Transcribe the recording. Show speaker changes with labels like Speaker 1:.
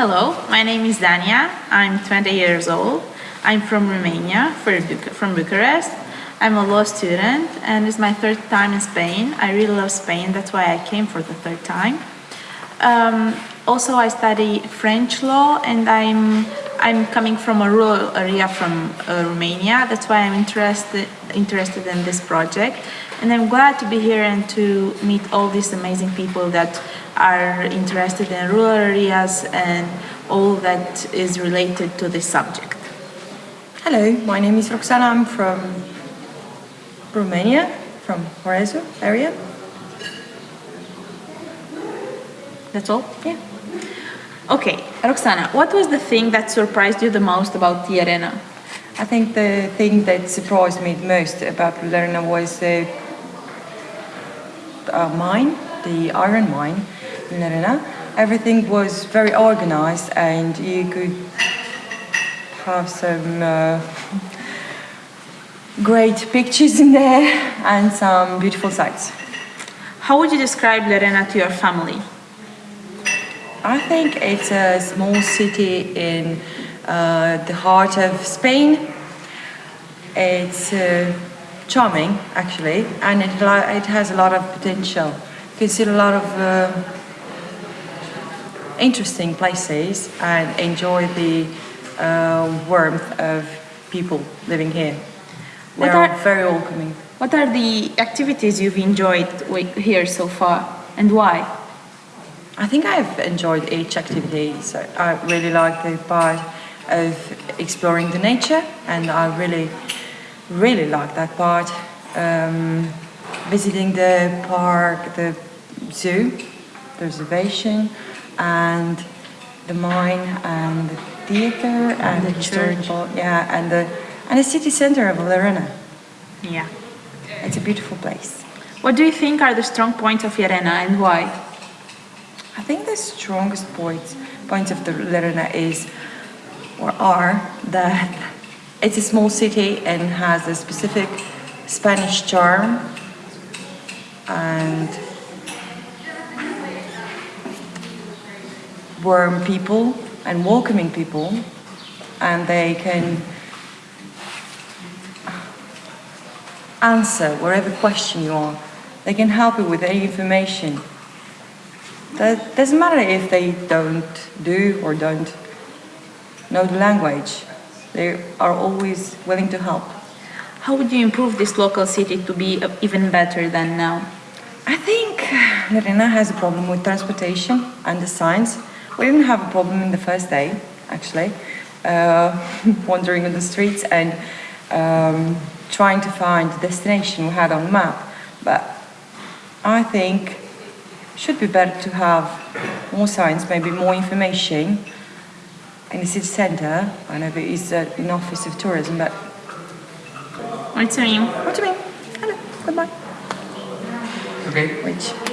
Speaker 1: Hello, my name is Dania. I'm 20 years old. I'm from Romania, from Bucharest. I'm a law student and it's my third time in Spain. I really love Spain, that's why I came for the third time. Um, also, I study French law and I'm I'm coming from a rural area from uh, Romania. That's why I'm interested interested in this project, and I'm glad to be here and to meet all these amazing people that are interested in rural areas and all that is related to this subject.
Speaker 2: Hello, my name is Roxana. I'm from Romania, from Horezu area.
Speaker 1: That's all?
Speaker 2: Yeah.
Speaker 1: Okay, Roxana, what was the thing that surprised you the most about the Llerena?
Speaker 2: I think the thing that surprised me the most about the Llerena was the uh, mine, the iron mine in Llerena. Everything was very organized and you could have some uh, great pictures in there and some beautiful sights.
Speaker 1: How would you describe Llerena to your family?
Speaker 2: I think it's a small city in uh, the heart of Spain. It's uh, charming, actually, and it, it has a lot of potential. You can see a lot of uh, interesting places and enjoy the uh, warmth of people living here. They are, are very welcoming.
Speaker 1: What are the activities you've enjoyed here so far, and why?
Speaker 2: I think I've enjoyed each activity. So I really like the part of exploring the nature, and I really, really like that part. Um, visiting the park, the zoo, the reservation, and the mine, and the theater, and,
Speaker 1: and the church.
Speaker 2: Yeah, and the and the city center of Llerena.
Speaker 1: Yeah,
Speaker 2: it's a beautiful place.
Speaker 1: What do you think are the strong points of Llerena, and why?
Speaker 2: I think the strongest points points of the Llerena is or are that it's a small city and has a specific Spanish charm and warm people and welcoming people and they can answer whatever question you are. They can help you with any information that doesn't matter if they don't do or don't know the language. They are always willing to help.
Speaker 1: How would you improve this local city to be uh, even better than now?
Speaker 2: I think Llerena has a problem with transportation and the signs. We didn't have a problem in the first day, actually, uh, wandering on the streets and um, trying to find the destination we had on the map. But I think should be better to have more signs, maybe more information in the city centre. I know there is uh, an office of tourism, but...
Speaker 1: What do you mean?
Speaker 2: What do you mean? Hello, goodbye.
Speaker 3: Okay.
Speaker 2: Which?